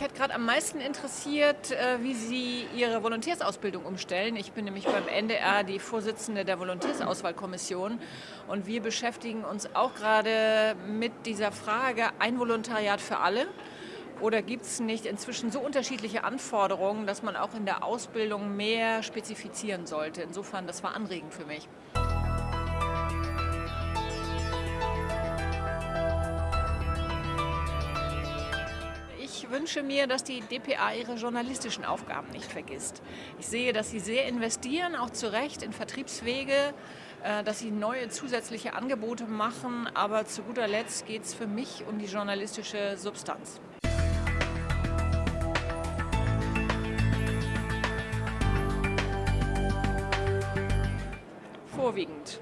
Mich hat gerade am meisten interessiert, äh, wie Sie Ihre Volontärsausbildung umstellen. Ich bin nämlich beim NDR die Vorsitzende der Volontärsauswahlkommission und wir beschäftigen uns auch gerade mit dieser Frage, ein Volontariat für alle. Oder gibt es nicht inzwischen so unterschiedliche Anforderungen, dass man auch in der Ausbildung mehr spezifizieren sollte? Insofern, das war anregend für mich. Ich wünsche mir, dass die dpa ihre journalistischen Aufgaben nicht vergisst. Ich sehe, dass sie sehr investieren, auch zu Recht in Vertriebswege, äh, dass sie neue zusätzliche Angebote machen, aber zu guter Letzt geht es für mich um die journalistische Substanz. Vorwiegend.